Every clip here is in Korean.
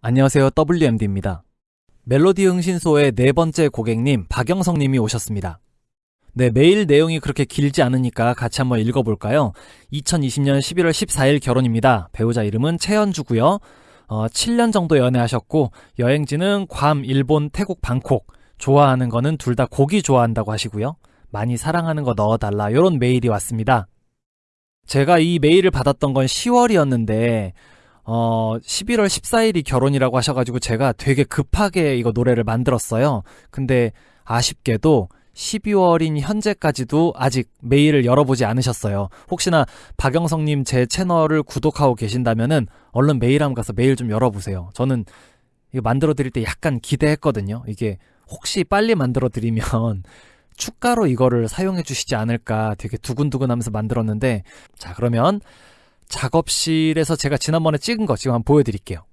안녕하세요. WMD입니다. 멜로디 흥신소의 네 번째 고객님 박영성 님이 오셨습니다. 네, 메일 내용이 그렇게 길지 않으니까 같이 한번 읽어볼까요? 2020년 11월 14일 결혼입니다. 배우자 이름은 최현주고요. 어, 7년 정도 연애하셨고 여행지는 괌, 일본, 태국, 방콕. 좋아하는 거는 둘 다 고기 좋아한다고 하시고요. 많이 사랑하는 거 넣어달라. 이런 메일이 왔습니다. 제가 이 메일을 받았던 건 10월이었는데 어, 11월 14일이 결혼이라고 하셔가지고 제가 되게 급하게 이거 노래를 만들었어요. 근데 아쉽게도 12월인 현재까지도 아직 메일을 열어보지 않으셨어요. 혹시나 박영성님 제 채널을 구독하고 계신다면은 얼른 메일 한번 가서 메일 좀 열어보세요. 저는 이거 만들어 드릴 때 약간 기대했거든요. 이게 혹시 빨리 만들어 드리면 축가로 이거를 사용해 주시지 않을까 되게 두근두근 하면서 만들었는데 자 그러면 작업실에서 제가 지난번에 찍은 거 지금 한번 보여드릴게요.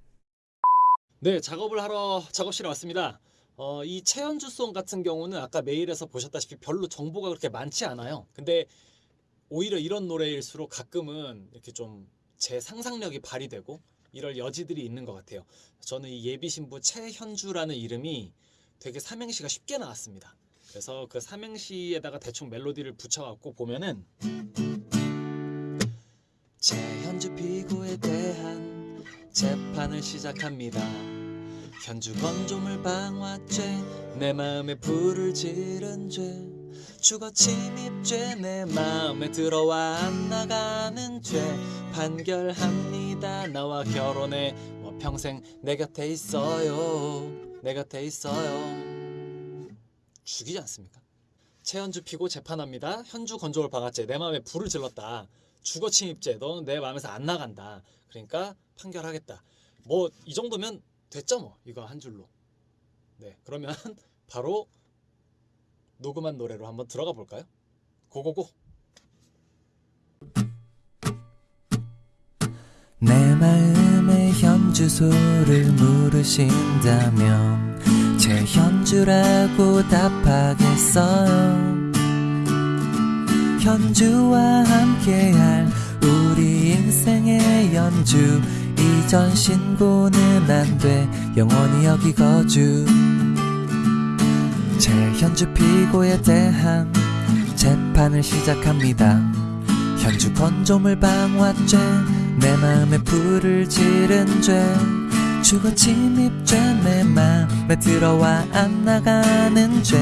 네, 작업을 하러 작업실에 왔습니다. 어, 이 최현주송 같은 경우는 아까 메일에서 보셨다시피 별로 정보가 그렇게 많지 않아요. 근데 오히려 이런 노래일수록 가끔은 이렇게 좀 제 상상력이 발휘되고 이럴 여지들이 있는 것 같아요. 저는 이 예비 신부 최현주라는 이름이 되게 삼행시가 쉽게 나왔습니다. 그래서 그 삼행시에다가 대충 멜로디를 붙여갖고 보면은 최 현주 피고에 대한 재판을 시작합니다. 현주 건조물 방화죄 내 마음에 불을 지른 죄 주거 침입죄 내 마음에 들어와 안 나가는 죄 판결합니다. 나와 결혼해. 뭐 평생 내 곁에 있어요. 내 곁에 있어요. 죽이지 않습니까? 최현주 피고 재판합니다. 현주 건조물 방화죄 내 마음에 불을 질렀다 주거 침입죄 너는 내 마음에서 안 나간다. 그러니까 판결하겠다. 뭐 이 정도면 됐죠 뭐. 이거 한 줄로. 네 그러면 바로 녹음한 노래로 한번 들어가 볼까요? 고고고. 내 마음의 현주소를 물으신다면 제 현주라고 답하겠어요 현주와 함께할 우리 인생의 연주. 이전 신고는 안 돼. 영원히 여기 거주. 제 현주 피고에 대한 재판을 시작합니다. 현주 건조물 방화죄 내 마음에 불을 지른 죄 주거 침입죄 내 맘에 들어와 안 나가는 죄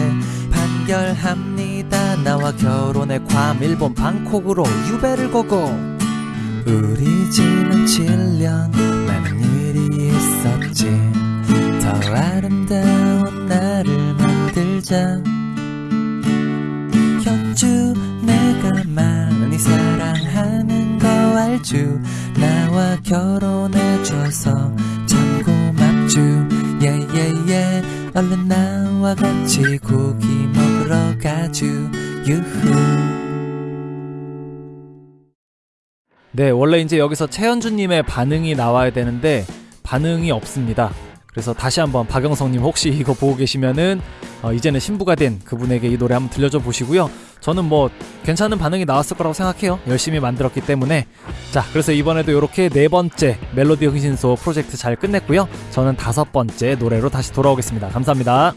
판결합니다. 나와 결혼해 괌 일본 방콕으로 유배를 고고 우리 지난 7년 많은 일이 있었지. 더 아름다운 나를 만들자. 현주 내가 많이 사랑하는 거 알죠? 나 와 결혼해줘서 참 고맙죠 예예예 얼른 나와 같이 고기 먹으러 가죠 유후 네, 원래 이제 여기서 최현주님의 반응이 나와야 되는데 반응이 없습니다. 그래서 다시 한번 박영성님 혹시 이거 보고 계시면은 어, 이제는 신부가 된 그분에게 이 노래 한번 들려줘 보시고요. 저는 뭐 괜찮은 반응이 나왔을 거라고 생각해요. 열심히 만들었기 때문에. 자, 그래서 이번에도 이렇게 네 번째 멜로디 흥신소 프로젝트 잘 끝냈고요. 저는 다섯 번째 노래로 다시 돌아오겠습니다. 감사합니다.